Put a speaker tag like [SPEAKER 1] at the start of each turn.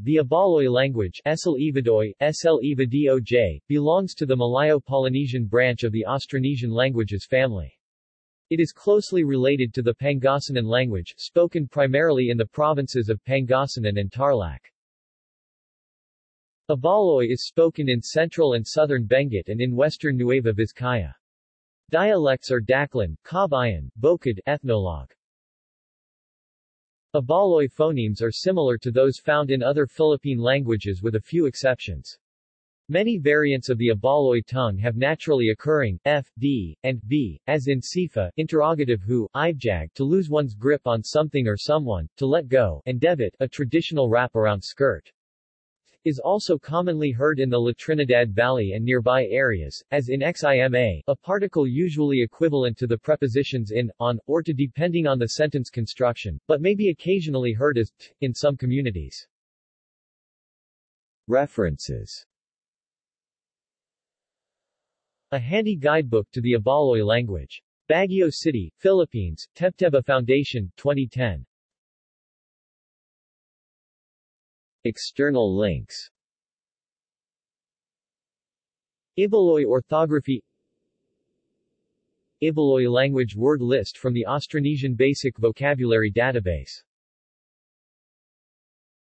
[SPEAKER 1] The Ibaloy language SL belongs to the Malayo-Polynesian branch of the Austronesian languages family. It is closely related to the Pangasinan language, spoken primarily in the provinces of Pangasinan and Tarlac. Ibaloy is spoken in central and southern Benguet and in western Nueva Vizcaya. Dialects are Daklan, Kabayan, Bokod, Ethnologue. Ibaloy phonemes are similar to those found in other Philippine languages with a few exceptions. Many variants of the Ibaloy tongue have naturally occurring f, d, and b, as in sifa, interrogative who, ibjag, to lose one's grip on something or someone, to let go, and debit, a traditional wrap around skirt is also commonly heard in the La Trinidad Valley and nearby areas, as in xima, a particle usually equivalent to the prepositions in, on, or to depending on the sentence construction, but may be occasionally heard as t in some communities. References A handy guidebook to the Ibaloy language. Baguio City, Philippines, Tebtebba Foundation, 2010. External links. Ibaloy orthography Ibaloy language word list from the Austronesian Basic Vocabulary Database